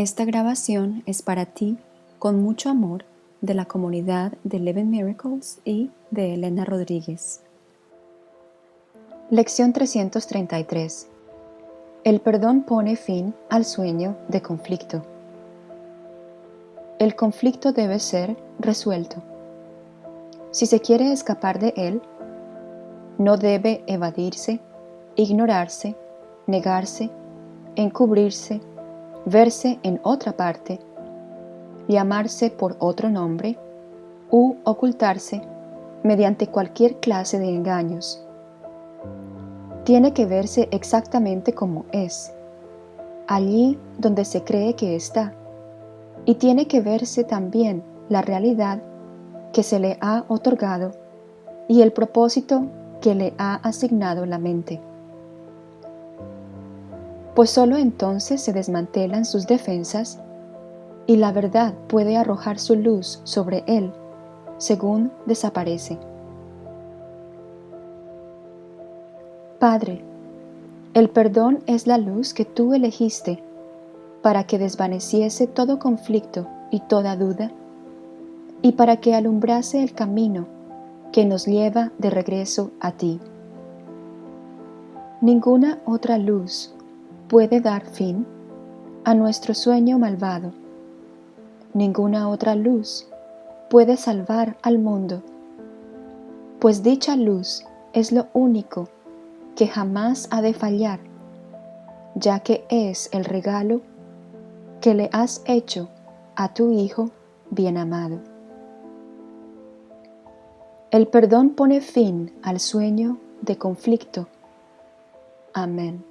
Esta grabación es para ti con mucho amor de la comunidad de Living Miracles y de Elena Rodríguez. Lección 333 El perdón pone fin al sueño de conflicto. El conflicto debe ser resuelto. Si se quiere escapar de él, no debe evadirse, ignorarse, negarse, encubrirse, verse en otra parte, llamarse por otro nombre u ocultarse mediante cualquier clase de engaños. Tiene que verse exactamente como es, allí donde se cree que está, y tiene que verse también la realidad que se le ha otorgado y el propósito que le ha asignado la mente pues sólo entonces se desmantelan sus defensas y la verdad puede arrojar su luz sobre él según desaparece. Padre, el perdón es la luz que tú elegiste para que desvaneciese todo conflicto y toda duda y para que alumbrase el camino que nos lleva de regreso a ti. Ninguna otra luz puede dar fin a nuestro sueño malvado. Ninguna otra luz puede salvar al mundo, pues dicha luz es lo único que jamás ha de fallar, ya que es el regalo que le has hecho a tu Hijo bien amado. El perdón pone fin al sueño de conflicto. Amén.